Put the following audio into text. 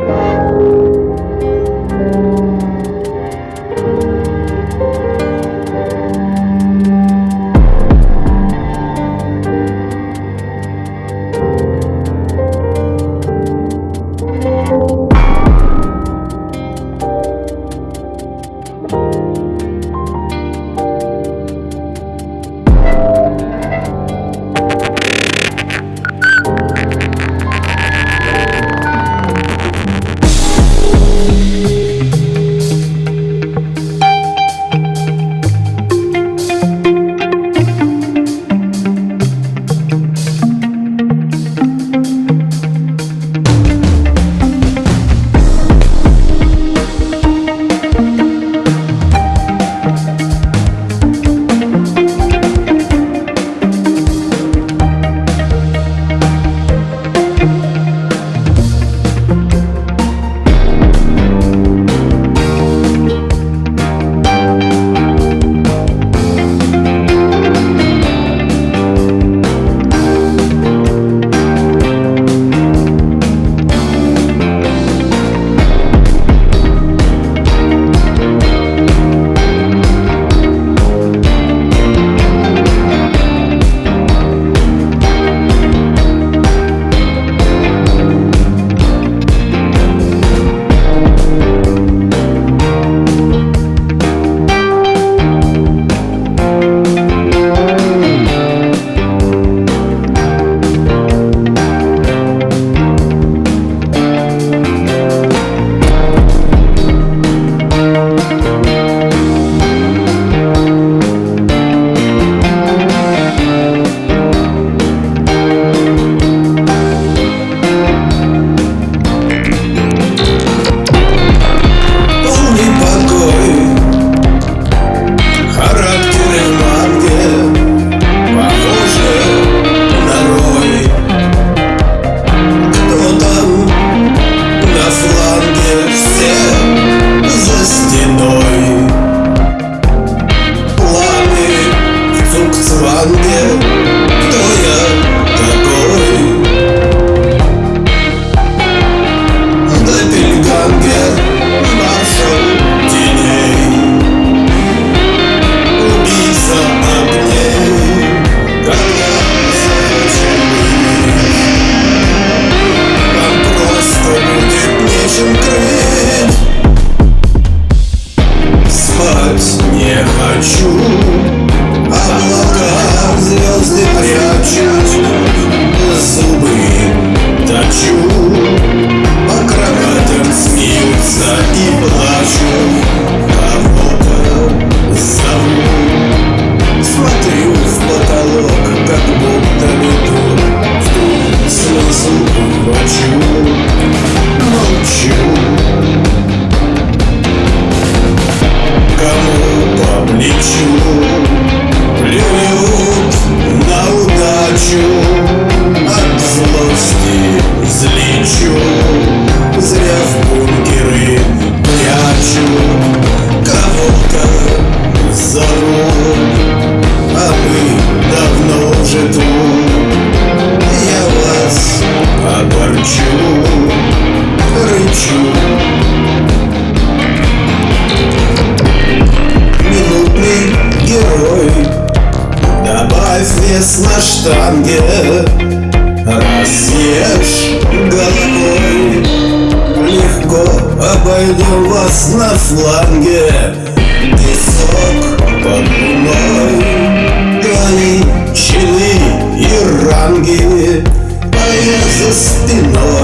you не хочу а Облака звезды прячут Зубы точу. Оставь вес на штанге Разъешь головой. Легко обойдем вас на фланге. Песок под луной. Галичины и ранги. А я за спиной.